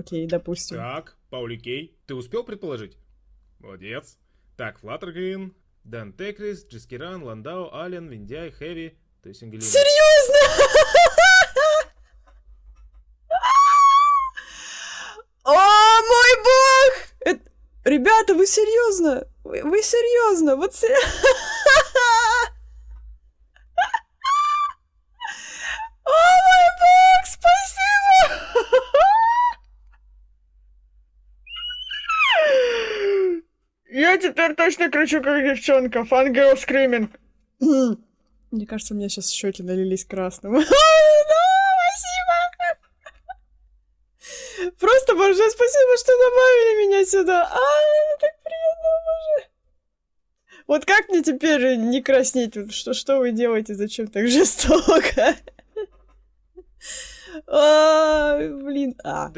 окей, допустим. Так, Паули Кей, ты успел предположить? Молодец. Так, Флаттергрин, Дэн Текрис, Джискиран, Ландау, Ален, Виндяй, Хэви, то есть Ангелина. Серьезно? О, мой бог! Это- Ребята, вы серьезно? Вы, вы серьезно? Вот се- О, мой бог, спасибо! Я теперь точно кричу, как девчонка. Fangirl screaming. Мне кажется, у меня сейчас щеки налились красным. Спасибо! Просто большое спасибо, что добавили меня сюда. А, так приятно, боже. Вот как мне теперь не краснеть? Что, что вы делаете? Зачем так жестоко? А, блин. А.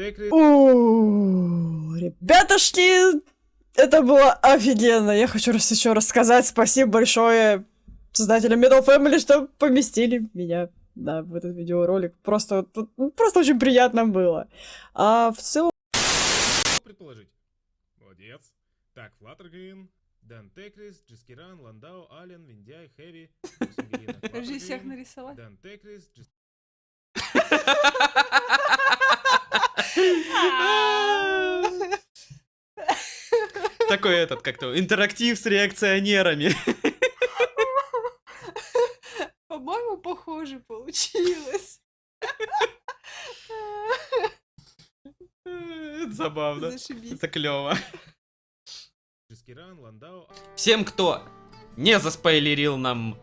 Ребятушки, это было офигенно. Я хочу раз еще раз сказать спасибо большое создателям Metal Family, что поместили меня да, в этот видеоролик. Просто, ну, просто очень приятно было. А в целом... предположить? Молодец. Так, Флаттергрин, Дэн Текрис, Джискиран, Ландау, Ален, Виндяй, Хэви. Подожди, всех нарисовать? Дэн Текрис, Джис- Такой этот, как-то, интерактив с реакционерами. По-моему, похоже получилось. Это забавно. Зашибись. Это клево. Ландау, Всем, кто не заспойлерил нам,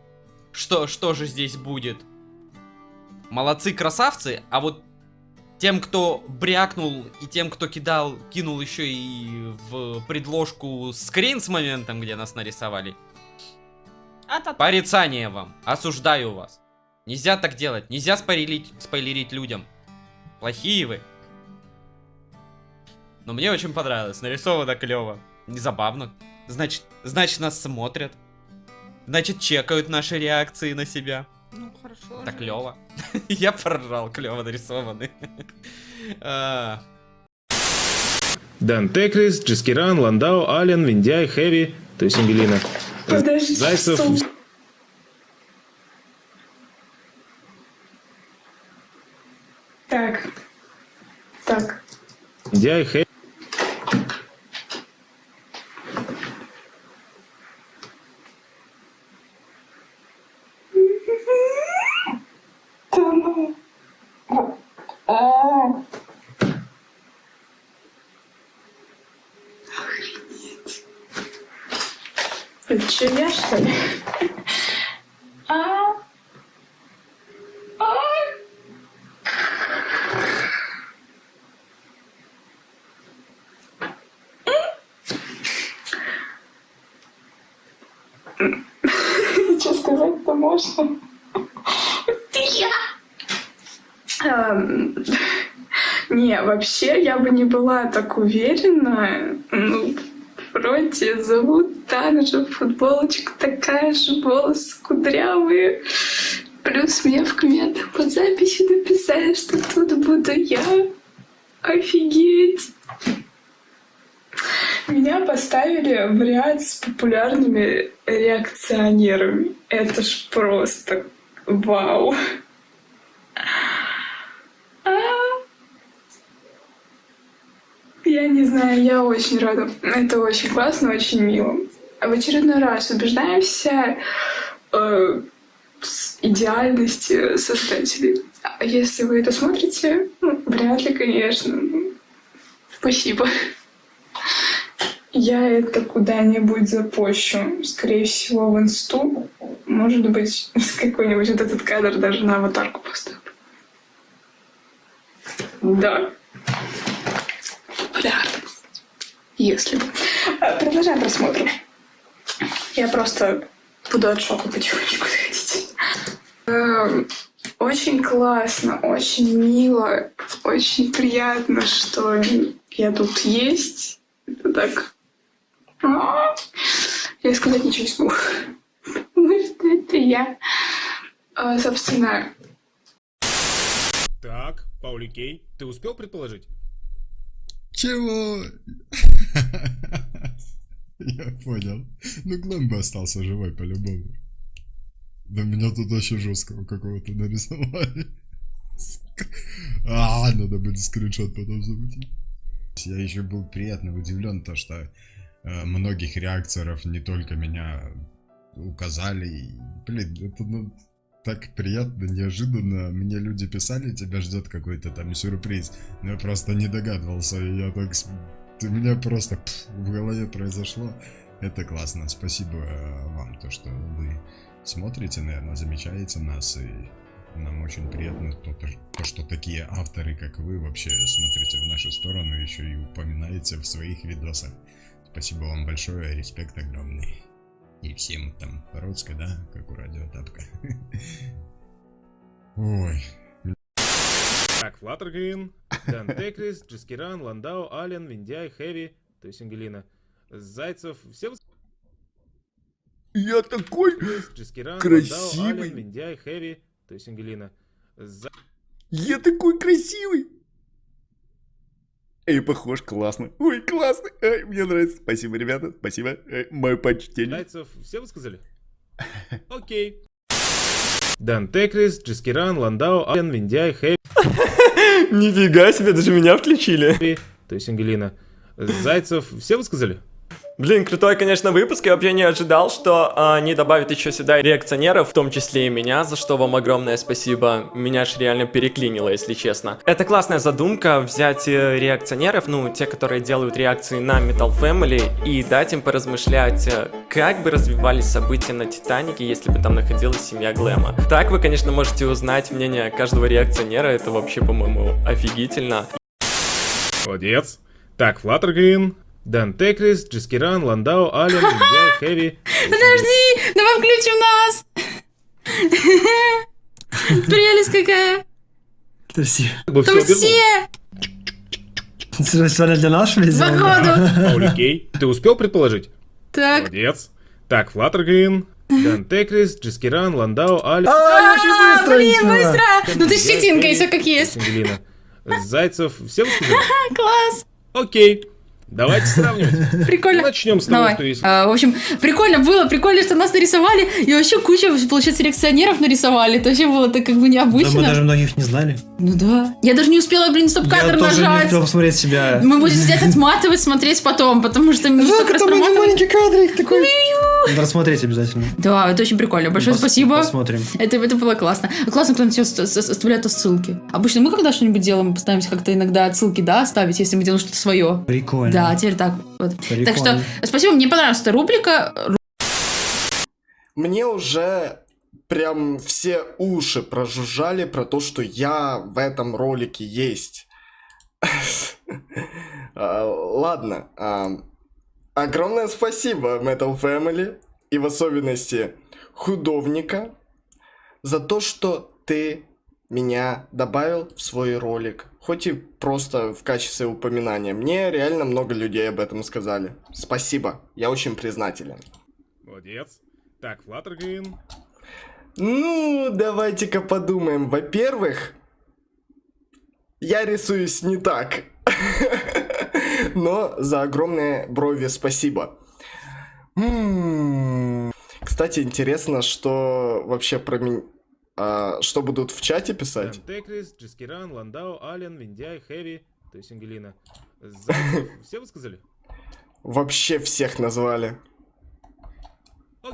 что, что же здесь будет. Молодцы, красавцы, а вот тем, кто брякнул, и тем, кто кидал, кинул еще и в предложку скрин с моментом, где нас нарисовали. А-та-та. Порицание вам. Осуждаю вас. Нельзя так делать. Нельзя спойлерить, спойлерить людям. Плохие вы. Но мне очень понравилось. Нарисовано клево. Незабавно. Значит, значит нас смотрят. Значит, чекают наши реакции на себя. Ну, хорошо. Так клево. Я поржал, клево нарисованы. А, Дэн Текрис, Джискиран, Ландау, Ален, Виндяй, Хэви, то есть Ангелина. Подожди, Зайцев, стоп. Так. Так. Виндяй, Хэви. Да ну. А. Охренеть. Это что, я, что ли? А. А. Что сказать-то можно? Ты я! Эм, Не, вообще я бы не была так уверена. Ну, вроде зовут так же, футболочка такая же, волосы кудрявые. Плюс мне в комментах под записью написали, что тут буду я. Офигеть! Меня поставили в ряд с популярными реакционерами. Это ж просто вау. А. Я не знаю, я очень рада. Это очень классно, очень мило. В очередной раз убеждаемся э, с идеальности создателей. А Если вы это смотрите, ну, вряд ли, конечно. Спасибо. Я это куда-нибудь запощу. Скорее всего, в инсту. Может быть, какой-нибудь вот этот кадр даже на аватарку поставлю. Да. Если бы. А, Продолжаем просмотр. Я просто буду от шока потихонечку доходить. Эм, Очень классно, очень мило, очень приятно, что я тут есть. Это так... А, Я сказать ничего не смогу. Потому что это я. А, Собственно, Так, Паули Кей, ты успел предположить? Чего? Понял. Ну, Глэм бы остался живой по-любому. Да меня тут очень жесткого какого-то нарисовали. А, надо будет скриншот потом замутить. Я еще был приятно удивлен, то что э, многих реакторов не только меня указали. Блин, это ну, так приятно, неожиданно. Мне люди писали, тебя ждет какой-то там сюрприз. Но я просто не догадывался, и я так... У меня просто пф, в голове произошло. Это классно. Спасибо э, вам, то, что вы смотрите, наверное, замечаете нас, и нам очень приятно то, то, то, что такие авторы, как вы, вообще смотрите в нашу сторону, еще и упоминаете в своих видосах. Спасибо вам большое, респект огромный. И всем там Родска, да, как у радио Тапка. Ой, Так, Флаттергрин, Дэн Текрис, Джискиран, Ландау, Ален, Виндяй, Хэви, то есть Ангелина, Зайцев, все Я такой Джискиран, Красивый. Ландау, Ален, Виндяй, Хэви, то есть Ангелина, Зай- Я такой красивый. Эй, похож, классно. Ой, классно. Ай, мне нравится. Спасибо, ребята. Спасибо. Эй, мое почтение. Зайцев, все высказали? Окей. Дэн Текрис, Джискиран, Ландау, Ален, Виндяй, Хэви, Нифига себе, даже меня включили. то есть Ангелина, Зайцев, все высказали? Блин, крутой, конечно, выпуск. Я вообще не ожидал, что а, они добавят еще сюда реакционеров, в том числе и меня, за что вам огромное спасибо. Меня ж реально переклинило, если честно. Это классная задумка, взять э, реакционеров, ну, те, которые делают реакции на Metal Family, и дать им поразмышлять, э, как бы развивались события на Титанике, если бы там находилась семья Глэма. Так вы, конечно, можете узнать мнение каждого реакционера, это вообще, по-моему, офигительно. Молодец. Так, Флаттергрин, Дэн Текрис, Джискиран, Ландау, Ален, Виндяй, Хэви. Подожди, давай включим нас. Прелесть какая. Подожди. Там все специально для нас, что ли, походу. Окей. Ты успел предположить? Так, Молодец. Так, Флаттергрин, Дэн Текрис, Джискиран, Ландау, Ален. А, очень быстро! блин, быстро. Ну ты щетинкой, Хэви, все как есть. Зайцев, все? Класс, Окей. Давайте сравнивать. прикольно. Начнем с того, Давай. что есть. А, в общем, прикольно было, прикольно, что нас нарисовали, и вообще куча, получается, реакционеров нарисовали. Это вообще было так как бы Да необычно. мы даже многих не знали. Ну да. Я даже не успела, блин, Я стоп-кадр тоже не нажать. успел посмотреть себя. Мы будем сидеть отматывать, смотреть потом, потому что мы столько раз проматывали. маленький кадрик такой. Надо рассмотреть обязательно. Да, это очень прикольно. Большое Пос- спасибо. Посмотрим. Это, это было классно. Классно, когда все оставляют отсылки. Обычно мы, когда что-нибудь делаем, мы пытаемся как-то иногда отсылки, да, ставить, если мы делаем что-то свое. Прикольно. Да, теперь так. Вот. Прикольно. Так что, спасибо, мне понравилась эта рубрика. Мне уже прям все уши прожужжали про то, что я в этом ролике есть. А, Ладно. а, Огромное спасибо Metal Family и в особенности художника за то, что ты меня добавил в свой ролик. Хоть и просто в качестве упоминания. Мне реально много людей об этом сказали. Спасибо. Я очень признателен. Молодец. Так, Флаттергрин. Ну, давайте-ка подумаем. Во-первых, я рисуюсь не так. Но за огромные брови спасибо. М, Кстати, интересно, что вообще про меня... что будут в чате писать? Дэн Текрис, Джискиран, Ландау, Ален, Виндяй, Хэви, то есть Ангелина. Все высказали? Вообще всех назвали.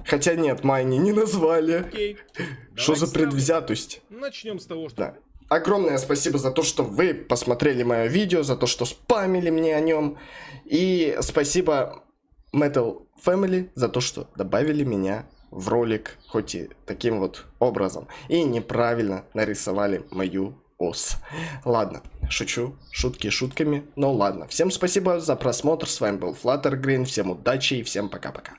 Хотя нет, Майни не назвали. Что за предвзятость? Начнем с того, что... Да. Огромное спасибо за то, что вы посмотрели мое видео, за то, что спамили мне о нем. И спасибо Metal Family за то, что добавили меня в ролик, хоть и таким вот образом. И неправильно нарисовали мою ос. Ладно, шучу, шутки шутками, но ладно. Всем спасибо за просмотр, с вами был Flutter Green, всем удачи и всем пока-пока.